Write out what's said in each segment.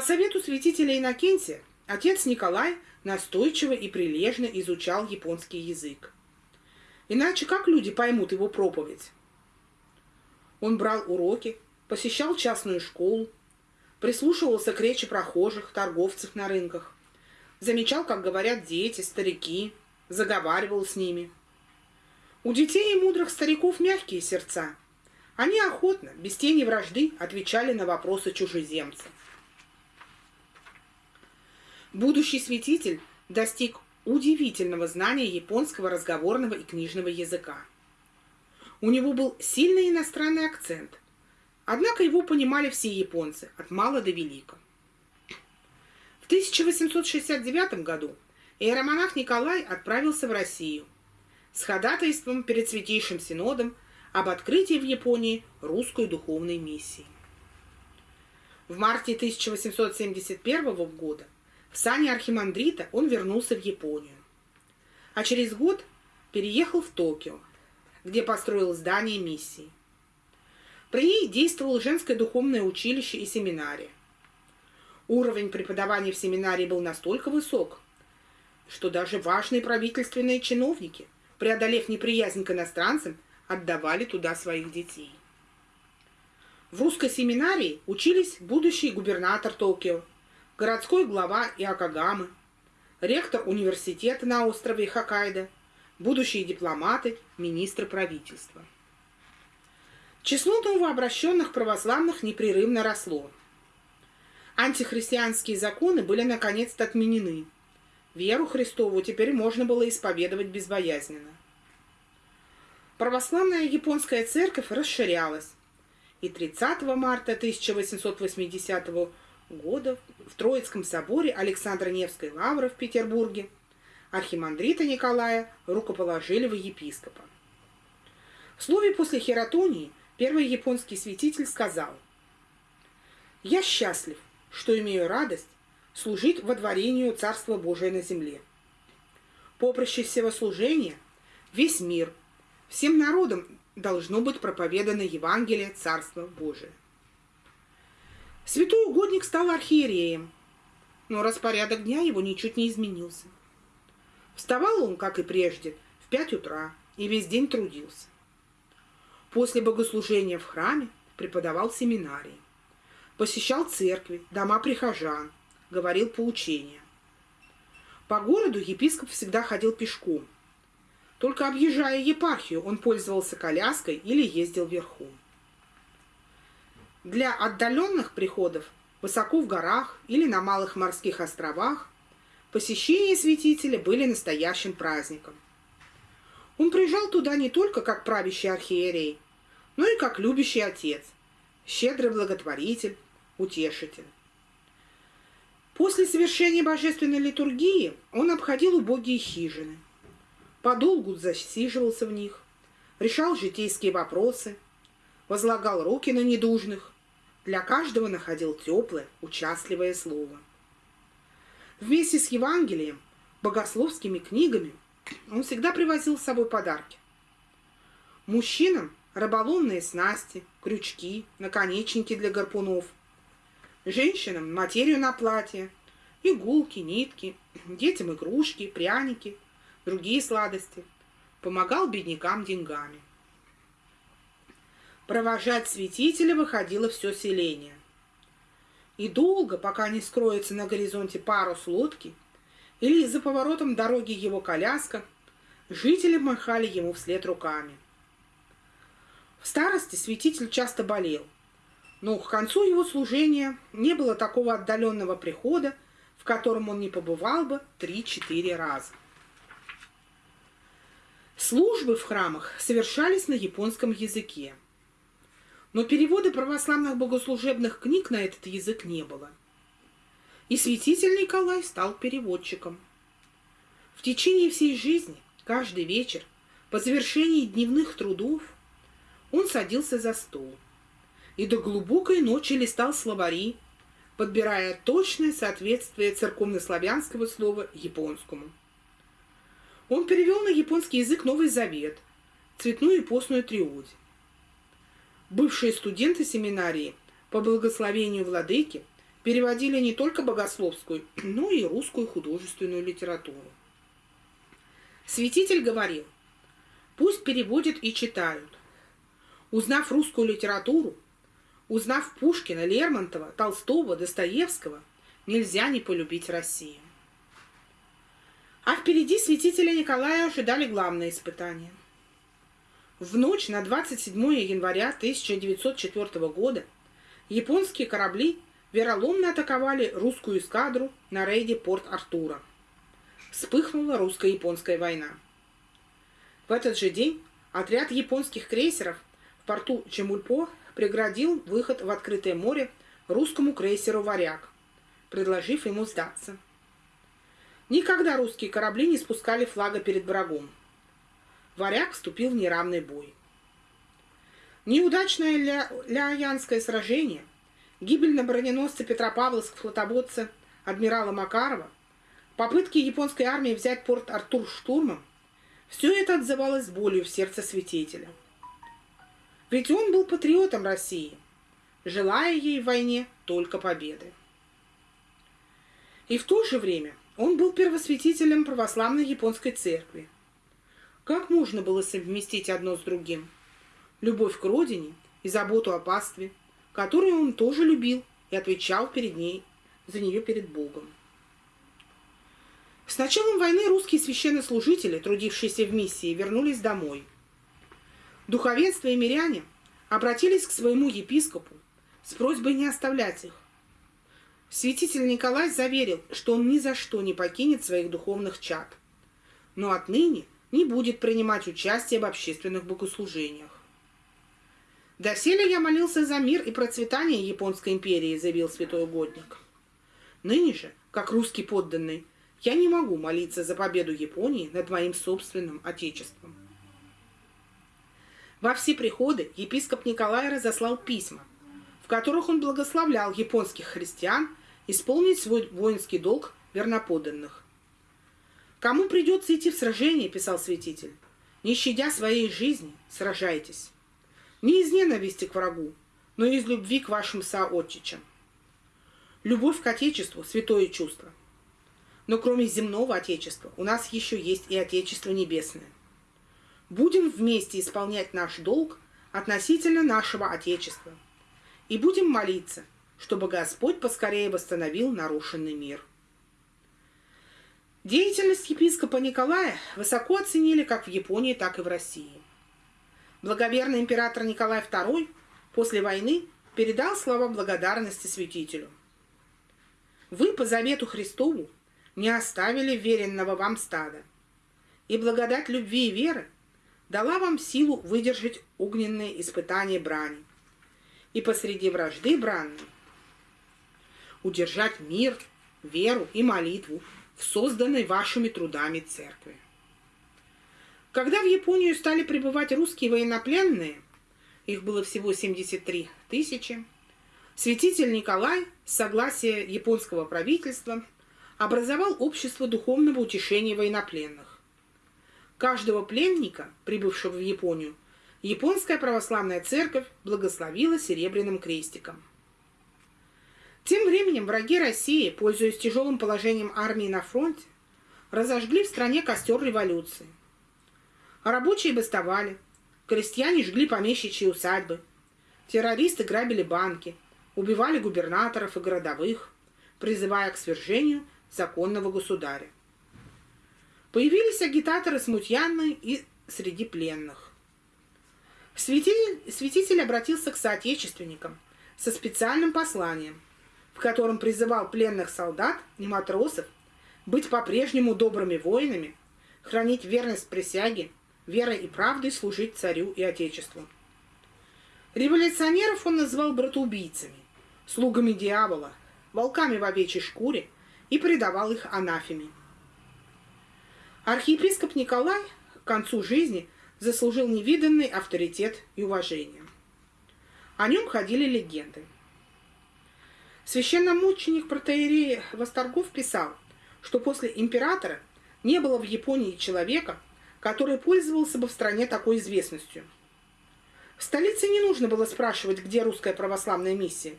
совету святителя Иннокентия отец Николай настойчиво и прилежно изучал японский язык. Иначе как люди поймут его проповедь? Он брал уроки, посещал частную школу, прислушивался к речи прохожих, торговцев на рынках, замечал, как говорят дети, старики, заговаривал с ними. У детей и мудрых стариков мягкие сердца. Они охотно, без тени вражды, отвечали на вопросы чужеземцев. Будущий святитель достиг удивительного знания японского разговорного и книжного языка. У него был сильный иностранный акцент, однако его понимали все японцы, от мала до велика. В 1869 году иеромонах Николай отправился в Россию с ходатайством перед Святейшим Синодом об открытии в Японии русской духовной миссии. В марте 1871 года в сане архимандрита он вернулся в Японию. А через год переехал в Токио, где построил здание миссии. При ней действовало женское духовное училище и семинария. Уровень преподавания в семинарии был настолько высок, что даже важные правительственные чиновники, преодолев неприязнь к иностранцам, отдавали туда своих детей. В русской семинарии учились будущий губернатор Токио, городской глава Иокогамы, ректор университета на острове Хоккайдо, будущие дипломаты, министры правительства. Число новообращенных православных непрерывно росло. Антихристианские законы были наконец-то отменены. Веру Христову теперь можно было исповедовать безбоязненно. Православная японская церковь расширялась, и 30 марта 1880 года в Троицком соборе Александра Невской лавры в Петербурге архимандрита Николая рукоположили в епископа. В слове после хератонии первый японский святитель сказал «Я счастлив, что имею радость служить во дворению Царства Божия на земле. Поприще всего служения весь мир, всем народам должно быть проповедано Евангелие Царства Божия. Святой угодник стал архиереем, но распорядок дня его ничуть не изменился. Вставал он, как и прежде, в пять утра и весь день трудился. После богослужения в храме преподавал семинарии, посещал церкви, дома прихожан, говорил поучения. По городу епископ всегда ходил пешком. Только объезжая епархию, он пользовался коляской или ездил верхом. Для отдаленных приходов высоко в горах или на малых морских островах посещения святителя были настоящим праздником. Он приезжал туда не только как правящий архиерей, но и как любящий отец, щедрый благотворитель, утешитель. После совершения божественной литургии он обходил убогие хижины, подолгу засиживался в них, решал житейские вопросы, возлагал руки на недужных, для каждого находил теплое, участливое слово. Вместе с Евангелием, богословскими книгами он всегда привозил с собой подарки. Мужчинам – рыболовные снасти, крючки, наконечники для гарпунов. Женщинам – материю на платье, иголки, нитки, детям игрушки, пряники, другие сладости. Помогал беднякам деньгами – Провожать святителя выходило все селение. И долго, пока не скроется на горизонте парус лодки или за поворотом дороги его коляска, жители махали ему вслед руками. В старости святитель часто болел, но к концу его служения не было такого отдаленного прихода, в котором он не побывал бы три-четыре раза. Службы в храмах совершались на японском языке. Но перевода православных богослужебных книг на этот язык не было. И святитель Николай стал переводчиком. В течение всей жизни, каждый вечер, по завершении дневных трудов, он садился за стол и до глубокой ночи листал словари, подбирая точное соответствие церковнославянского слова японскому. Он перевел на японский язык Новый Завет, цветную и постную триоди бывшие студенты семинарии по благословению владыки переводили не только богословскую, но и русскую художественную литературу. Святитель говорил, пусть переводят и читают. Узнав русскую литературу, узнав Пушкина, Лермонтова, Толстого, Достоевского, нельзя не полюбить Россию. А впереди святителя Николая ожидали главные испытания. В ночь на 27 января 1904 года японские корабли вероломно атаковали русскую эскадру на рейде Порт-Артура. Вспыхнула русско-японская война. В этот же день отряд японских крейсеров в порту Чемульпо преградил выход в открытое море русскому крейсеру «Варяг», предложив ему сдаться. Никогда русские корабли не спускали флага перед врагом. Варяг вступил в неравный бой. Неудачное ля сражение, гибель на броненосце Петропавловск флотободца адмирала Макарова, попытки японской армии взять порт Артур штурмом – все это отзывалось болью в сердце святителя. Ведь он был патриотом России, желая ей в войне только победы. И в то же время он был первосвятителем православной японской церкви. Как можно было совместить одно с другим? Любовь к родине и заботу о пастве, которую он тоже любил и отвечал перед ней, за нее перед Богом. С началом войны русские священнослужители, трудившиеся в миссии, вернулись домой. Духовенство и миряне обратились к своему епископу с просьбой не оставлять их, Святитель Николай заверил, что он ни за что не покинет своих духовных чад, но отныне не будет принимать участие в общественных богослужениях. «Доселе я молился за мир и процветание Японской империи», — заявил святой угодник. «Ныне же, как русский подданный, я не могу молиться за победу Японии над моим собственным отечеством». Во все приходы епископ Николай разослал письма, в которых он благословлял японских христиан исполнить свой воинский долг верноподданных. «Кому придется идти в сражение, — писал святитель, — не щадя своей жизни, сражайтесь. Не из ненависти к врагу, но из любви к вашим соотчичам. Любовь к Отечеству – святое чувство. Но кроме земного Отечества у нас еще есть и Отечество Небесное. Будем вместе исполнять наш долг относительно нашего Отечества. И будем молиться, чтобы Господь поскорее восстановил нарушенный мир. Деятельность епископа Николая высоко оценили как в Японии, так и в России. Благоверный император Николай II после войны передал слова благодарности святителю. «Вы по завету Христову не оставили веренного вам стада, и благодать любви и веры дала вам силу выдержать огненные испытания брани, и посреди вражды бранной удержать мир, веру и молитву в созданной вашими трудами церкви. Когда в Японию стали прибывать русские военнопленные, их было всего 73 тысячи, святитель Николай с согласия японского правительства образовал общество духовного утешения военнопленных. Каждого пленника, прибывшего в Японию, японская православная церковь благословила серебряным крестиком – тем временем враги России, пользуясь тяжелым положением армии на фронте, разожгли в стране костер революции. Рабочие бастовали, крестьяне жгли помещичьи усадьбы, террористы грабили банки, убивали губернаторов и городовых, призывая к свержению законного государя. Появились агитаторы смутьянные и среди пленных. Святитель, святитель обратился к соотечественникам со специальным посланием – в котором призывал пленных солдат и матросов быть по-прежнему добрыми воинами, хранить верность присяге, верой и правдой служить царю и отечеству. Революционеров он назвал братоубийцами, слугами дьявола, волками в овечьей шкуре и предавал их анафеме. Архиепископ Николай к концу жизни заслужил невиданный авторитет и уважение. О нем ходили легенды. Священномученик протеерей Восторгов писал, что после императора не было в Японии человека, который пользовался бы в стране такой известностью. В столице не нужно было спрашивать, где русская православная миссия.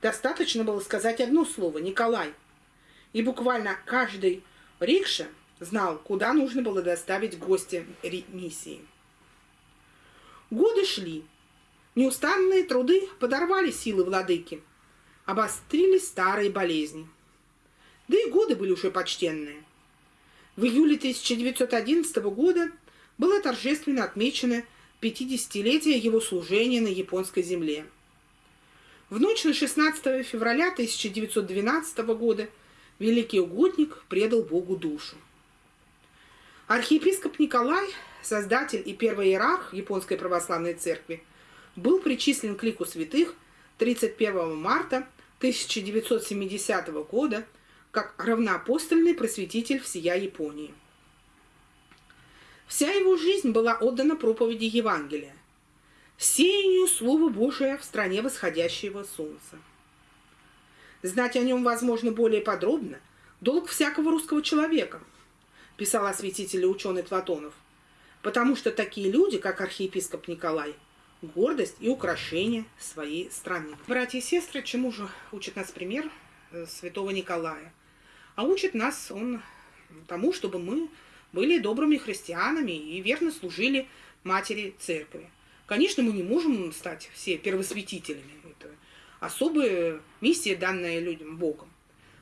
Достаточно было сказать одно слово «Николай». И буквально каждый рикша знал, куда нужно было доставить гостя миссии. Годы шли. Неустанные труды подорвали силы владыки. Обострились старые болезни. Да и годы были уже почтенные. В июле 1911 года было торжественно отмечено 50-летие его служения на японской земле. В ночь на 16 февраля 1912 года великий угодник предал Богу душу. Архиепископ Николай, создатель и первый иерарх Японской православной церкви, был причислен к лику святых 31 марта 1970 года как равноапостольный просветитель всея Японии. Вся его жизнь была отдана проповеди Евангелия, сеянию Слова Божия в стране восходящего солнца. Знать о нем, возможно, более подробно – долг всякого русского человека – писал осветитель и ученый Платонов, потому что такие люди, как архиепископ Николай, гордость и украшение своей страны. Братья и сестры, чему же учит нас пример э, святого Николая? А учит нас он тому, чтобы мы были добрыми христианами и верно служили матери церкви. Конечно, мы не можем стать все первосвятителями. Это особая миссия, данная людям Богом.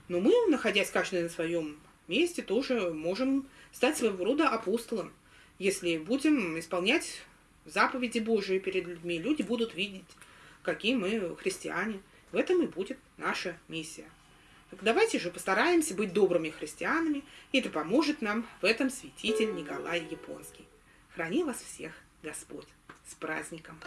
Но мы, находясь каждый на своем месте тоже можем стать своего рода апостолом. Если будем исполнять заповеди Божии перед людьми, люди будут видеть, какие мы христиане. В этом и будет наша миссия. Так давайте же постараемся быть добрыми христианами, и это поможет нам в этом святитель Николай Японский. Храни вас всех Господь! С праздником!